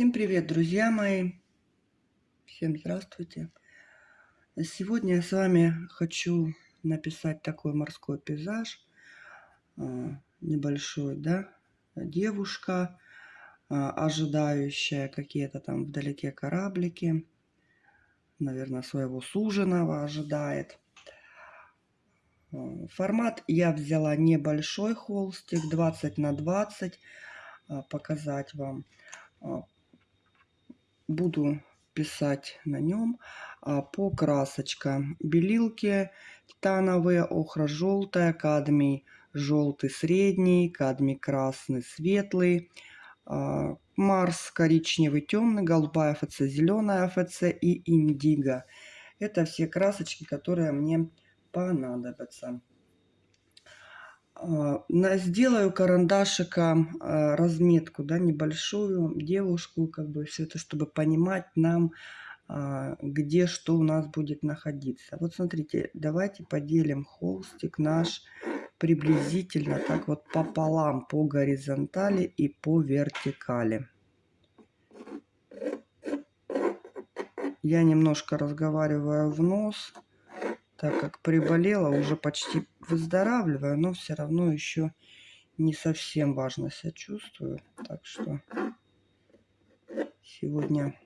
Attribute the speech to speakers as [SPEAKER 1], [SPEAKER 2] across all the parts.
[SPEAKER 1] Всем привет, друзья мои! Всем здравствуйте! Сегодня я с вами хочу написать такой морской пейзаж. А, небольшой, да? Девушка, а, ожидающая какие-то там вдалеке кораблики. Наверное, своего суженого ожидает. А, формат я взяла небольшой холстик, 20 на 20, показать вам буду писать на нем а, по красочкам. Белилки титановые, охра желтая, кадмий желтый средний, кадмий красный светлый, а, Марс коричневый темный, голубая ФЦ, зеленая ФЦ и индиго. Это все красочки, которые мне понадобятся. А, сделаю карандашиком а, разметку, да, небольшую девушку, как бы все это, чтобы понимать нам, а, где что у нас будет находиться. Вот смотрите, давайте поделим холстик наш приблизительно так вот пополам по горизонтали и по вертикали. Я немножко разговариваю в нос так как приболела, уже почти выздоравливаю, но все равно еще не совсем важно себя чувствую. Так что сегодня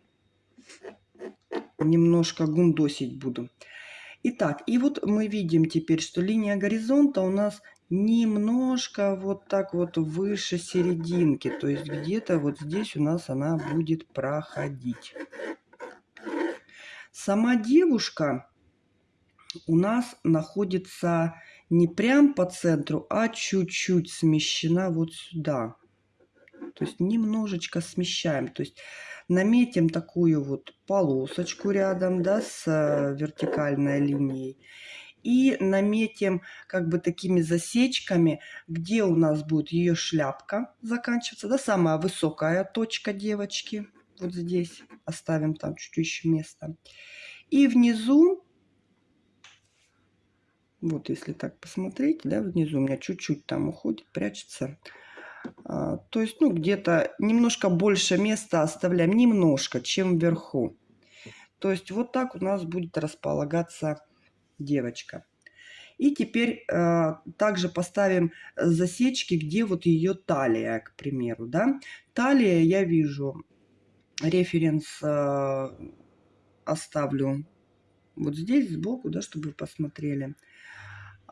[SPEAKER 1] немножко гундосить буду. Итак, и вот мы видим теперь, что линия горизонта у нас немножко вот так вот выше серединки. То есть где-то вот здесь у нас она будет проходить. Сама девушка у нас находится не прям по центру, а чуть-чуть смещена вот сюда. То есть немножечко смещаем. То есть наметим такую вот полосочку рядом да, с э, вертикальной линией. И наметим как бы такими засечками, где у нас будет ее шляпка заканчиваться. Да, самая высокая точка девочки. Вот здесь оставим там чуть-чуть еще место. И внизу вот если так посмотреть, да, внизу у меня чуть-чуть там уходит, прячется. А, то есть, ну, где-то немножко больше места оставляем, немножко, чем вверху. То есть вот так у нас будет располагаться девочка. И теперь э, также поставим засечки, где вот ее талия, к примеру, да. Талия я вижу, референс э, оставлю вот здесь сбоку, да, чтобы вы посмотрели.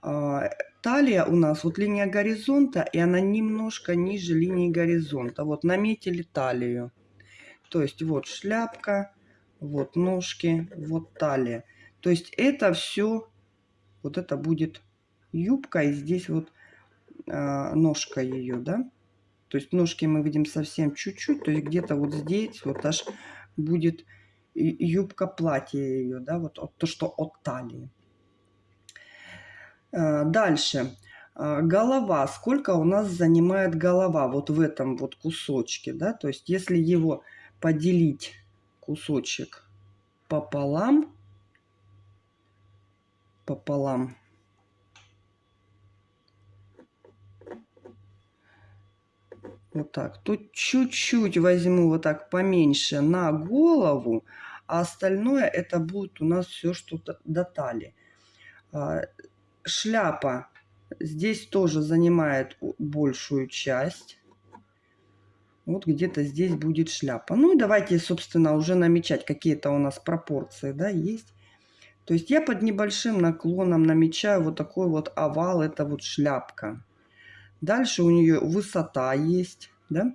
[SPEAKER 1] А, талия у нас, вот линия горизонта, и она немножко ниже линии горизонта. Вот наметили талию. То есть вот шляпка, вот ножки, вот талия. То есть это все, вот это будет юбка, и здесь вот э, ножка ее, да. То есть ножки мы видим совсем чуть-чуть, то есть где-то вот здесь вот аж будет юбка платья ее, да, вот то, что от талии. Э, дальше. Э, голова. Сколько у нас занимает голова вот в этом вот кусочке, да? То есть если его поделить кусочек пополам, пополам, вот так, тут чуть-чуть возьму вот так поменьше на голову, а остальное это будет у нас все что-то до талии. А, шляпа здесь тоже занимает большую часть. Вот где-то здесь будет шляпа. Ну и давайте, собственно, уже намечать какие-то у нас пропорции, да, есть. То есть я под небольшим наклоном намечаю вот такой вот овал, это вот шляпка. Дальше у нее высота есть, да.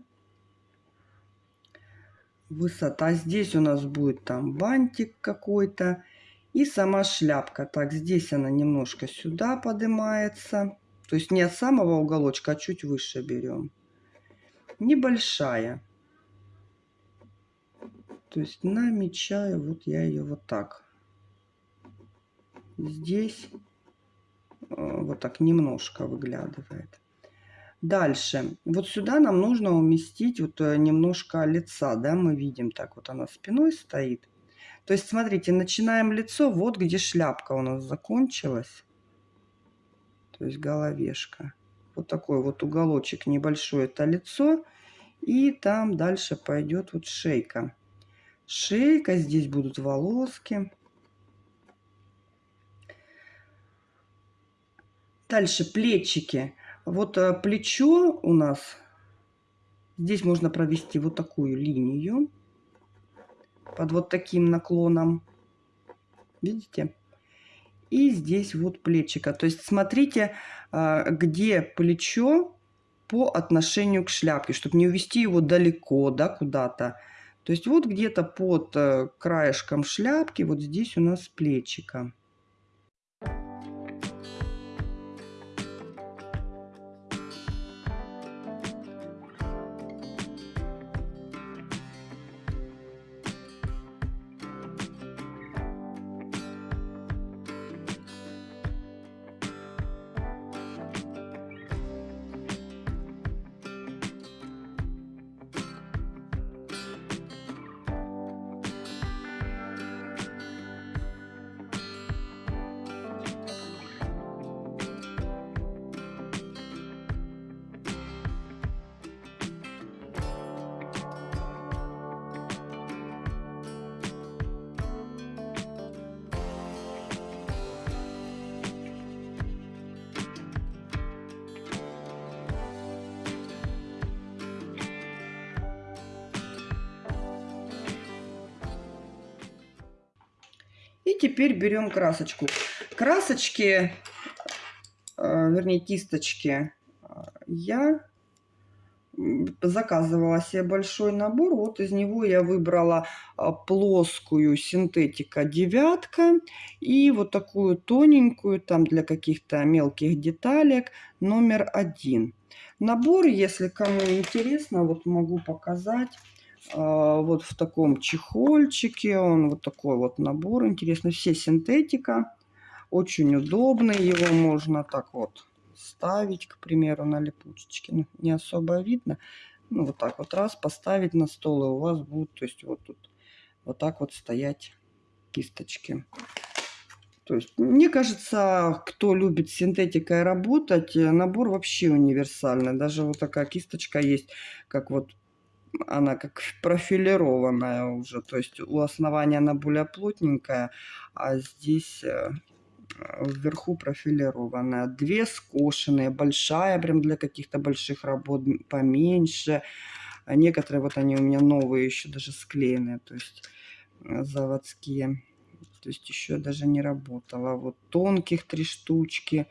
[SPEAKER 1] Высота. Здесь у нас будет там бантик какой-то. И сама шляпка. Так, здесь она немножко сюда поднимается. То есть не от самого уголочка, а чуть выше берем. Небольшая. То есть намечаю, вот я ее вот так. Здесь э, вот так немножко выглядывает. Дальше. Вот сюда нам нужно уместить вот э, немножко лица, да, мы видим так вот она спиной стоит. То есть, смотрите, начинаем лицо, вот где шляпка у нас закончилась. То есть головешка. Вот такой вот уголочек небольшой, это лицо. И там дальше пойдет вот шейка. Шейка, здесь будут волоски. Дальше плечики. Вот э, плечо у нас, здесь можно провести вот такую линию под вот таким наклоном. Видите? И здесь вот плечика. То есть смотрите, э, где плечо по отношению к шляпке, чтобы не увести его далеко, да, куда-то. То есть вот где-то под э, краешком шляпки, вот здесь у нас плечика. Теперь берем красочку. Красочки, э, вернее кисточки, э, я заказывала себе большой набор. Вот из него я выбрала э, плоскую синтетика девятка и вот такую тоненькую, там для каких-то мелких деталек, номер один. Набор, если кому интересно, вот могу показать. А, вот в таком чехольчике. Он вот такой вот набор. Интересно, все синтетика. Очень удобный. Его можно так вот ставить, к примеру, на липучечке. Ну, не особо видно. Ну, вот так вот раз поставить на стол, и у вас будут, то есть вот тут вот так вот стоять кисточки. То есть, мне кажется, кто любит синтетикой работать, набор вообще универсальный. Даже вот такая кисточка есть, как вот она как профилированная уже. То есть у основания она более плотненькая, а здесь э, вверху профилированная. Две скошенные, большая прям для каких-то больших работ, поменьше. А некоторые вот они у меня новые, еще даже склеенные, то есть э, заводские. То есть еще даже не работала. Вот тонких три штучки,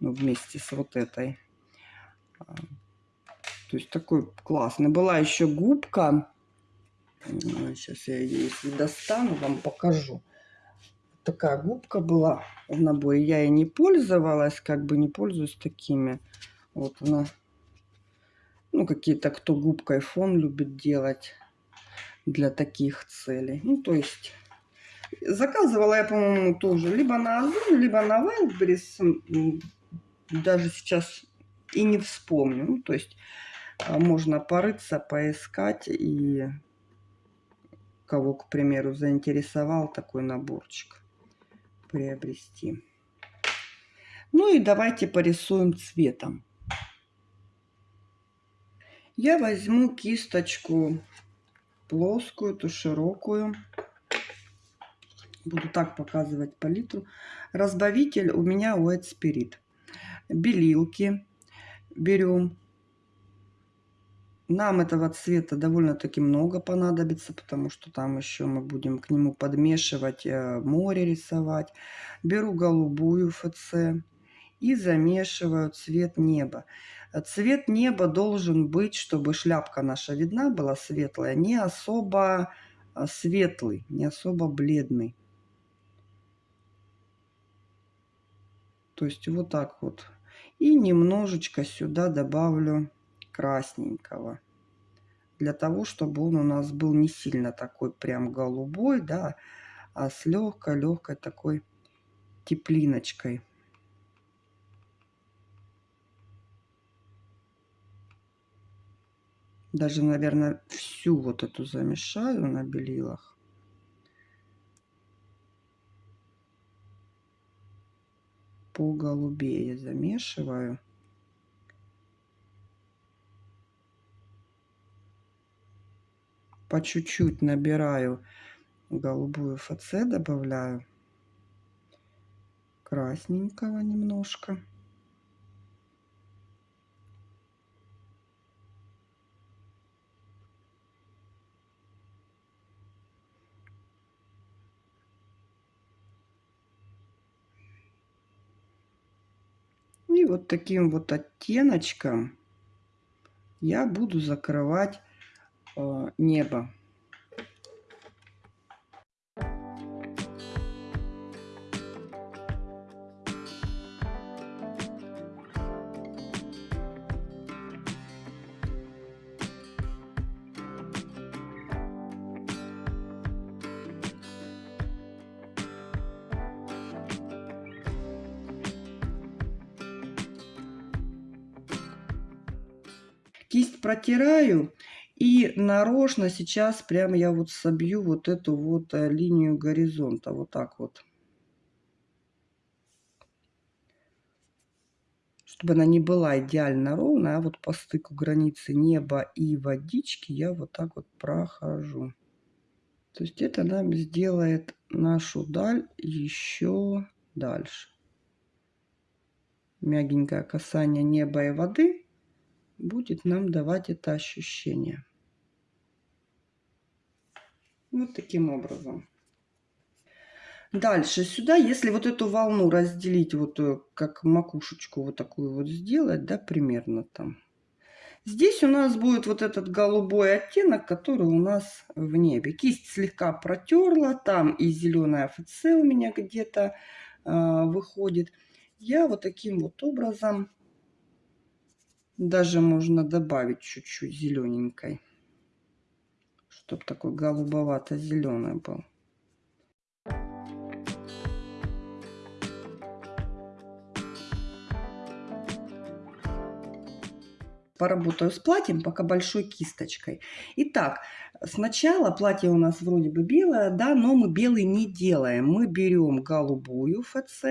[SPEAKER 1] ну, вместе с вот этой. То есть такой классный. Была еще губка. Сейчас я ее, достану, вам покажу. Такая губка была в наборе. Я и не пользовалась, как бы не пользуюсь такими. Вот она. Ну, какие-то, кто губкой фон любит делать для таких целей. Ну, то есть заказывала я, по-моему, тоже либо на Озон, либо на Wildberries. Даже сейчас и не вспомню. Ну, то есть можно порыться, поискать и кого, к примеру, заинтересовал такой наборчик приобрести. Ну и давайте порисуем цветом. Я возьму кисточку плоскую, ту широкую. Буду так показывать палитру. Разбавитель у меня White Spirit. Белилки берем нам этого цвета довольно-таки много понадобится, потому что там еще мы будем к нему подмешивать э, море рисовать. Беру голубую ФЦ и замешиваю цвет неба. Цвет неба должен быть, чтобы шляпка наша видна была светлая, не особо э, светлый, не особо бледный. То есть вот так вот. И немножечко сюда добавлю красненького. Для того, чтобы он у нас был не сильно такой прям голубой, да, а с легкой-легкой такой теплиночкой. Даже, наверное, всю вот эту замешаю на белилах. По голубее замешиваю. По чуть-чуть набираю голубую ФЦ, добавляю красненького немножко. И вот таким вот оттеночком я буду закрывать небо. Кисть протираю и нарочно сейчас прямо я вот собью вот эту вот э, линию горизонта. Вот так вот. Чтобы она не была идеально ровная, а вот по стыку границы неба и водички я вот так вот прохожу. То есть это нам сделает нашу даль еще дальше. Мягенькое касание неба и воды будет нам давать это ощущение. Вот таким образом. Дальше сюда, если вот эту волну разделить, вот э, как макушечку вот такую вот сделать, да, примерно там. Здесь у нас будет вот этот голубой оттенок, который у нас в небе. Кисть слегка протерла, там и зеленая ФЦ у меня где-то э, выходит. Я вот таким вот образом даже можно добавить чуть-чуть зелененькой, чтобы такой голубовато-зеленый был. Поработаю с платьем, пока большой кисточкой. Итак, сначала платье у нас вроде бы белое, да, но мы белый не делаем. Мы берем голубую ФЦ,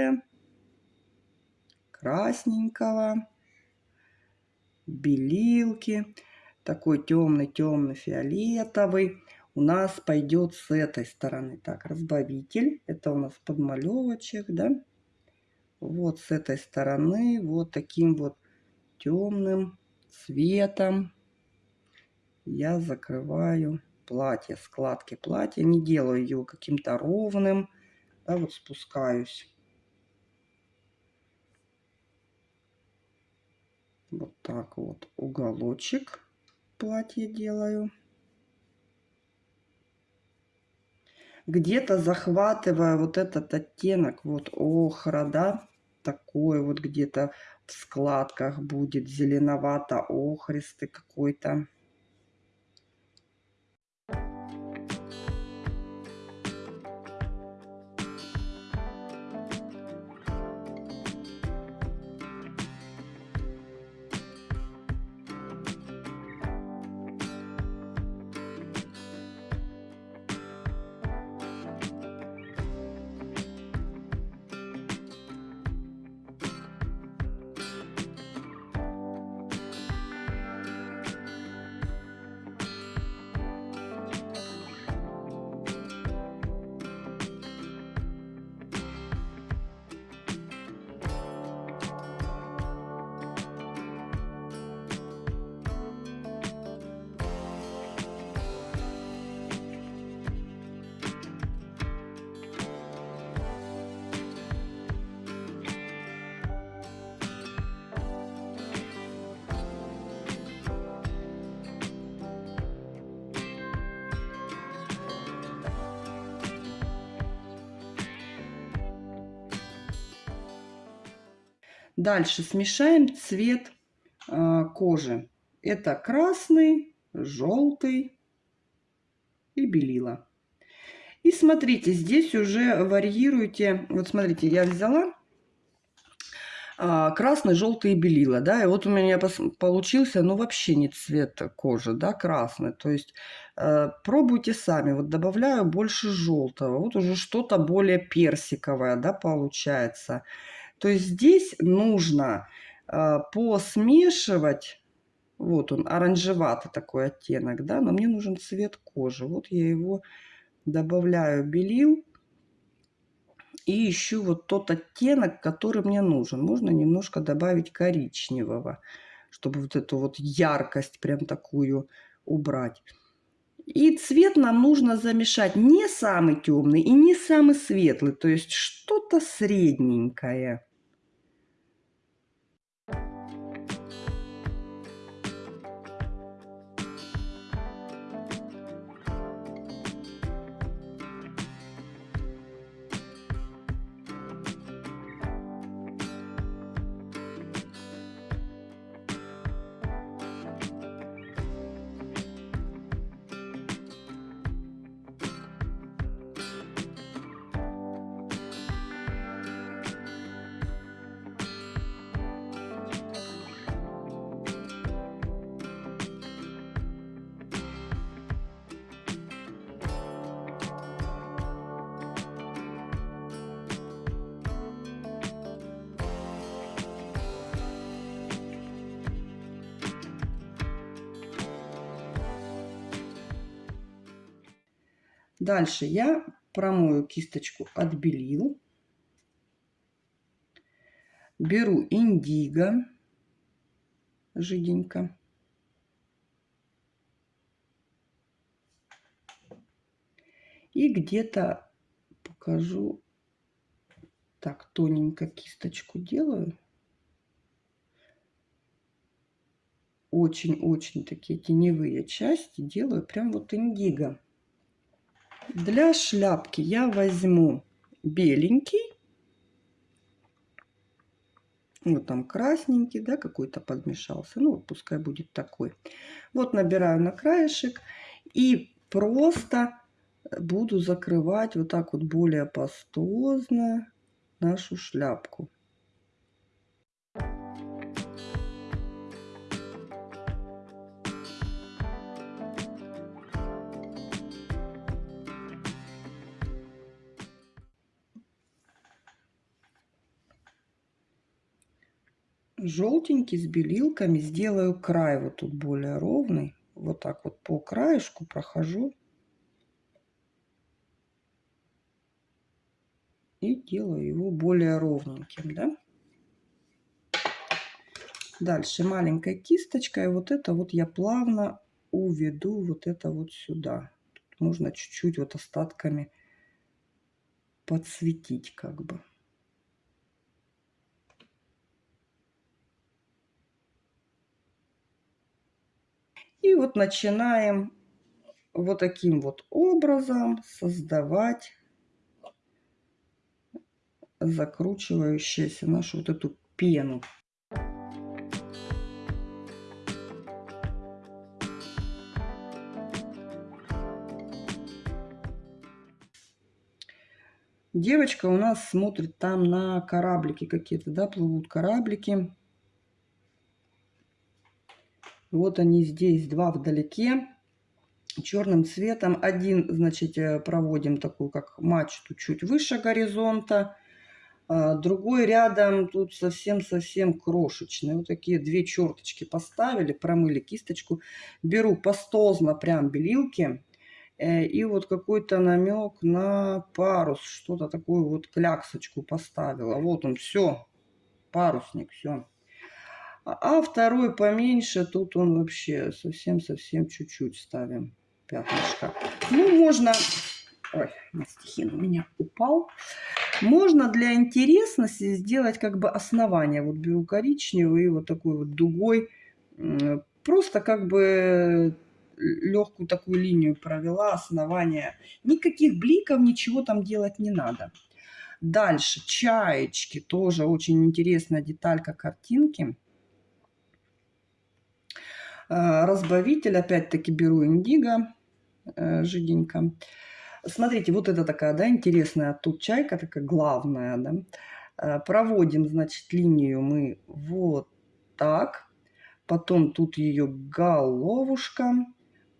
[SPEAKER 1] красненького, белилки, такой темный-темный фиолетовый, у нас пойдет с этой стороны. Так, разбавитель, это у нас подмалевочек, да. Вот с этой стороны, вот таким вот темным цветом я закрываю платье, складки платья. Не делаю его каким-то ровным, да, вот спускаюсь. Вот так вот уголочек платья делаю. Где-то захватывая вот этот оттенок, вот охра, да, такой вот где-то в складках будет зеленовато-охристый какой-то. Дальше смешаем цвет э, кожи. Это красный, желтый и белила. И смотрите, здесь уже варьируйте. Вот смотрите, я взяла а, красный, желтый и белила, да, и вот у меня получился, ну, вообще не цвет кожи, да, красный, то есть э, пробуйте сами, вот добавляю больше желтого, вот уже что-то более персиковое, да, получается. То есть здесь нужно э, посмешивать Вот он, оранжеватый такой оттенок, да, но мне нужен цвет кожи. Вот я его добавляю белил и ищу вот тот оттенок, который мне нужен. Можно немножко добавить коричневого, чтобы вот эту вот яркость прям такую убрать. И цвет нам нужно замешать не самый темный и не самый светлый, то есть что-то средненькое. Дальше я промою кисточку от белил. Беру индиго жиденько. И где-то покажу, так, тоненько кисточку делаю. Очень-очень такие теневые части делаю прям вот индиго. Для шляпки я возьму беленький. Вот там красненький, да, какой-то подмешался. Ну, пускай будет такой. Вот набираю на краешек и просто буду закрывать вот так вот более пастозно нашу шляпку. Желтенький с белилками сделаю край вот тут более ровный. Вот так вот по краешку прохожу. И делаю его более ровненьким, да. Дальше маленькой кисточкой вот это вот я плавно уведу вот это вот сюда. Тут можно чуть-чуть вот остатками подсветить как бы. И вот начинаем вот таким вот образом создавать закручивающуюся нашу вот эту пену. Девочка у нас смотрит там на кораблики какие-то, да, плывут кораблики. Вот они здесь, два вдалеке, черным цветом. Один, значит, э, проводим такую, как мачту, чуть выше горизонта. А другой рядом, тут совсем-совсем крошечный. Вот такие две черточки поставили, промыли кисточку. Беру пастозно прям белилки. Э, и вот какой-то намек на парус, что-то такую вот кляксочку поставила. Вот он, все, парусник, все. А второй поменьше, тут он вообще совсем-совсем чуть-чуть ставим пятнышко. Ну, можно... Ой, мастихин у меня упал. Можно для интересности сделать как бы основание. Вот беру коричневый и вот такой вот дугой. Просто как бы легкую такую линию провела, основание. Никаких бликов, ничего там делать не надо. Дальше, чаечки, тоже очень интересная деталька картинки. Э, разбавитель, опять-таки беру индиго э, жиденько. Смотрите, вот это такая, да, интересная тут чайка, такая главная, да. Э, проводим, значит, линию мы вот так. Потом тут ее головушка,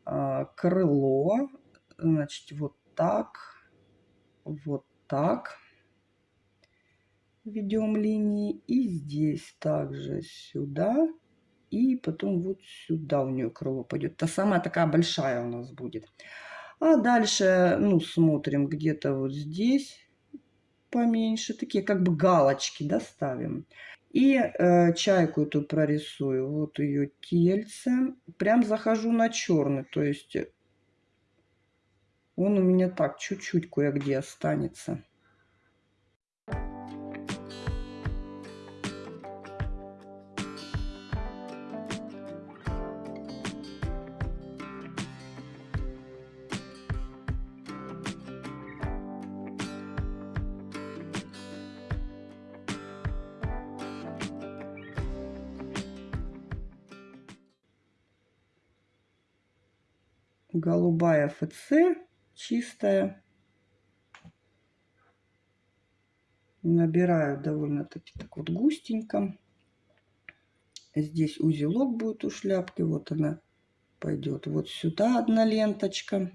[SPEAKER 1] крыло, значит, вот так, вот так. Ведем линии. И здесь также сюда И потом вот сюда у нее крыло пойдет. Та самая такая большая у нас будет. А дальше, ну, смотрим где-то вот здесь поменьше. Такие как бы галочки, да, ставим. И э, чайку эту прорисую. Вот ее тельце. Прям захожу на черный. То есть он у меня так чуть-чуть кое-где останется. Голубая ФЦ чистая. Набираю довольно-таки так вот густенько. Здесь узелок будет у шляпки. Вот она пойдет вот сюда одна ленточка.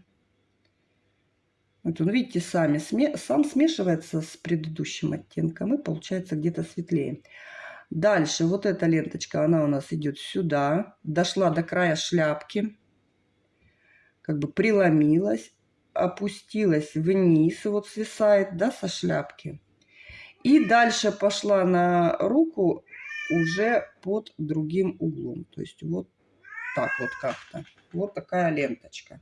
[SPEAKER 1] Вот он, видите, сами, сам смешивается с предыдущим оттенком и получается где-то светлее. Дальше вот эта ленточка, она у нас идет сюда. Дошла до края шляпки. Как бы преломилась опустилась вниз, вот свисает, да, со шляпки. И дальше пошла на руку уже под другим углом. То есть вот так вот как-то. Вот такая ленточка.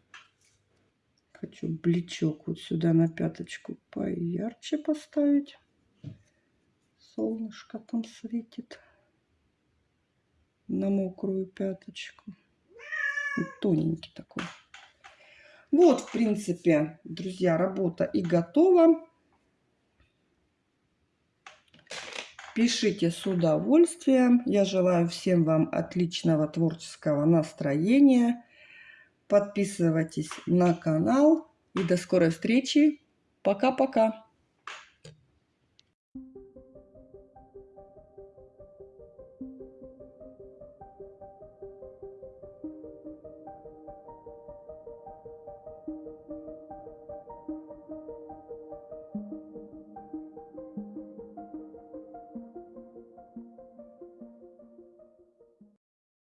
[SPEAKER 1] Хочу бличок вот сюда на пяточку поярче поставить. Солнышко там светит на мокрую пяточку. Тоненький такой. Вот, в принципе, друзья, работа и готова. Пишите с удовольствием. Я желаю всем вам отличного творческого настроения. Подписывайтесь на канал. И до скорой встречи. Пока-пока.